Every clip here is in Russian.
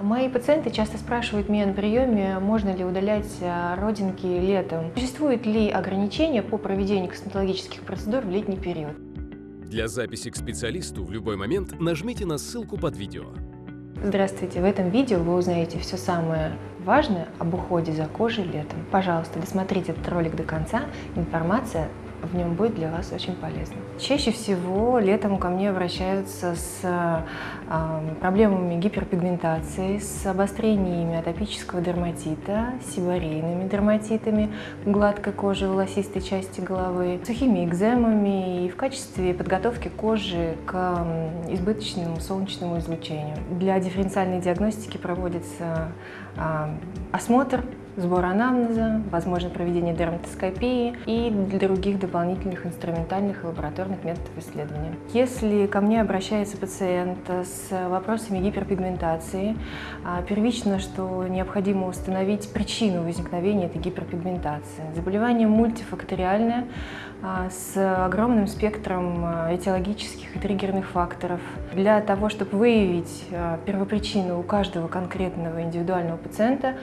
Мои пациенты часто спрашивают меня на приеме, можно ли удалять а, родинки летом. Существует ли ограничения по проведению косметологических процедур в летний период? Для записи к специалисту в любой момент нажмите на ссылку под видео. Здравствуйте! В этом видео вы узнаете все самое важное об уходе за кожей летом. Пожалуйста, досмотрите этот ролик до конца. Информация в нем будет для вас очень полезно. Чаще всего летом ко мне обращаются с проблемами гиперпигментации, с обострениями атопического дерматита, сибарейными дерматитами гладкой кожи, волосистой части головы, сухими экземами и в качестве подготовки кожи к избыточному солнечному излучению. Для дифференциальной диагностики проводится осмотр сбор анамнеза, возможно проведение дерматоскопии и других дополнительных инструментальных и лабораторных методов исследования. Если ко мне обращается пациент с вопросами гиперпигментации, а, первично, что необходимо установить причину возникновения этой гиперпигментации. Заболевание мультифакториальное, а, с огромным спектром а, этиологических и триггерных факторов. Для того, чтобы выявить первопричину у каждого конкретного индивидуального пациента,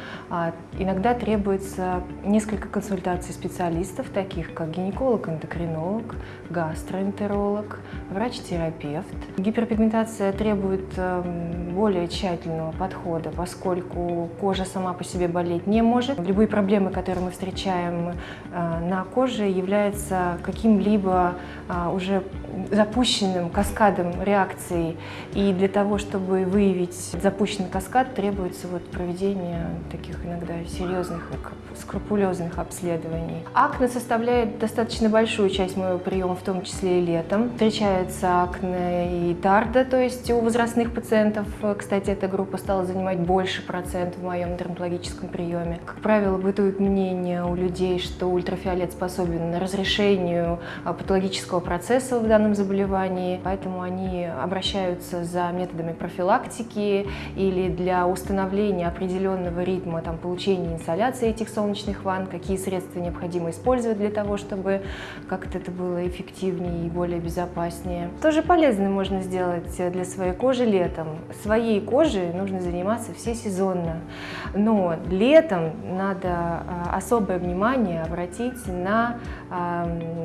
иногда Иногда требуется несколько консультаций специалистов, таких как гинеколог, эндокринолог, гастроэнтеролог, врач-терапевт. Гиперпигментация требует эм, более тщательного подхода, поскольку кожа сама по себе болеть не может. Любые проблемы, которые мы встречаем э, на коже, являются каким-либо э, уже запущенным каскадом реакций. И для того, чтобы выявить запущенный каскад, требуется вот проведение таких иногда серьезных серьезных скрупулезных обследований. Акне составляет достаточно большую часть моего приема, в том числе и летом. Встречается акне и тарда, то есть у возрастных пациентов, кстати, эта группа стала занимать больше процент в моем дерматологическом приеме. Как правило, бытует мнение у людей, что ультрафиолет способен на разрешению а, патологического процесса в данном заболевании, поэтому они обращаются за методами профилактики или для установления определенного ритма там, получения инсоляции этих солнечных ванн, какие средства необходимо использовать для того, чтобы как-то это было эффективнее и более безопаснее. Тоже полезно можно сделать для своей кожи летом. Своей кожей нужно заниматься всесезонно, но летом надо а, особое внимание обратить на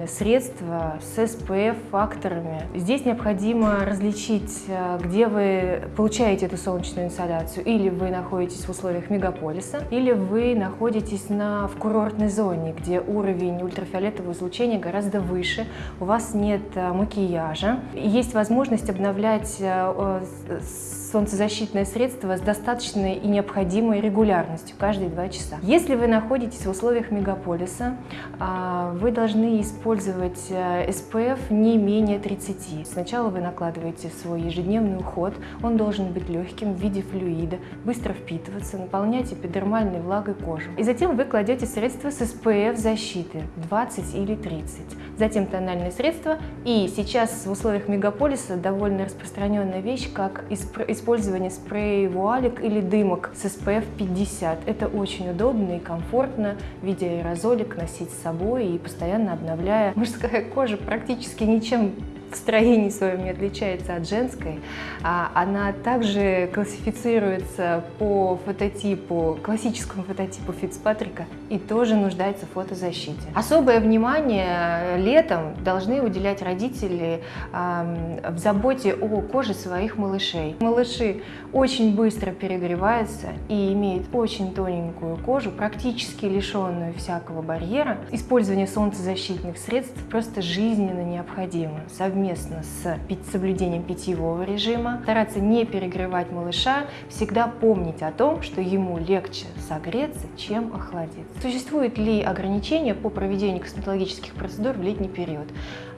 средства с SPF-факторами. Здесь необходимо различить, а, где вы получаете эту солнечную инсоляцию. Или вы находитесь в условиях мегаполиса, или вы находитесь на, в курортной зоне, где уровень ультрафиолетового излучения гораздо выше, у вас нет э, макияжа, есть возможность обновлять э, солнцезащитное средство с достаточной и необходимой регулярностью, каждые два часа. Если вы находитесь в условиях мегаполиса, а, вы должны использовать SPF э, не менее 30. Сначала вы накладываете свой ежедневный уход, он должен быть легким в виде флюида, быстро впитываться, наполнять эпидермальной влагой кожу. И затем вы кладете средства с SPF защиты 20 или 30. Затем тональные средства. И сейчас в условиях мегаполиса довольно распространенная вещь, как использование спрея вуалик или дымок с SPF 50. Это очень удобно и комфортно в виде аэрозолик носить с собой и постоянно обновляя. Мужская кожа практически ничем в строении своем не отличается от женской. А она также классифицируется по фототипу, классическому фототипу Фицпатрика и тоже нуждается в фотозащите. Особое внимание летом должны уделять родители в заботе о коже своих малышей. Малыши очень быстро перегреваются и имеют очень тоненькую кожу, практически лишенную всякого барьера. Использование солнцезащитных средств просто жизненно необходимо с соблюдением питьевого режима. Стараться не перегревать малыша, всегда помнить о том, что ему легче согреться, чем охладиться. Существует ли ограничения по проведению косметологических процедур в летний период?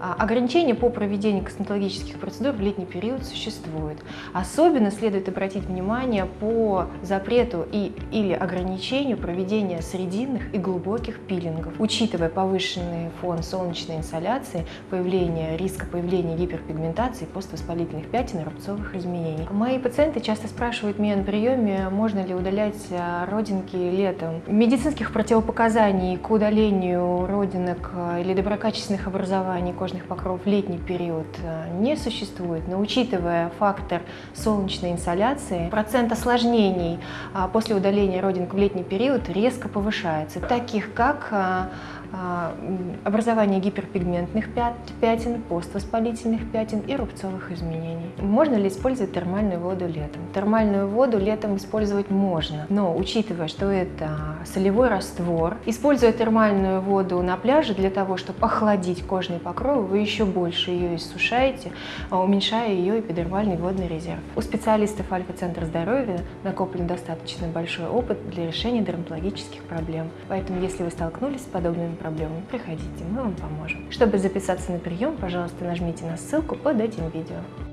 А, ограничения по проведению косметологических процедур в летний период существуют. Особенно следует обратить внимание по запрету и, или ограничению проведения срединных и глубоких пилингов. Учитывая повышенный фон солнечной инсоляции, появление риска появления появления гиперпигментации, поствоспалительных пятен и рубцовых изменений. Мои пациенты часто спрашивают меня на приеме, можно ли удалять э, родинки летом. Медицинских противопоказаний к удалению родинок э, или доброкачественных образований кожных покровов в летний период не существует, но учитывая фактор солнечной инсоляции, процент осложнений после удаления родинок в летний период резко повышается, таких как а, образование гиперпигментных пятен, поствоспалительных пятен и рубцовых изменений. Можно ли использовать термальную воду летом? Термальную воду летом использовать можно, но учитывая, что это солевой раствор, используя термальную воду на пляже для того, чтобы охладить кожный покров, вы еще больше ее иссушаете, а, уменьшая ее эпидермальный водный резерв. У специалистов Альфа-центра здоровья накоплен достаточно большой опыт для решения дерматологических проблем. Поэтому, если вы столкнулись с подобными проблемами, приходите, мы вам поможем. Чтобы записаться на прием, пожалуйста, нажмите на ссылку под этим видео.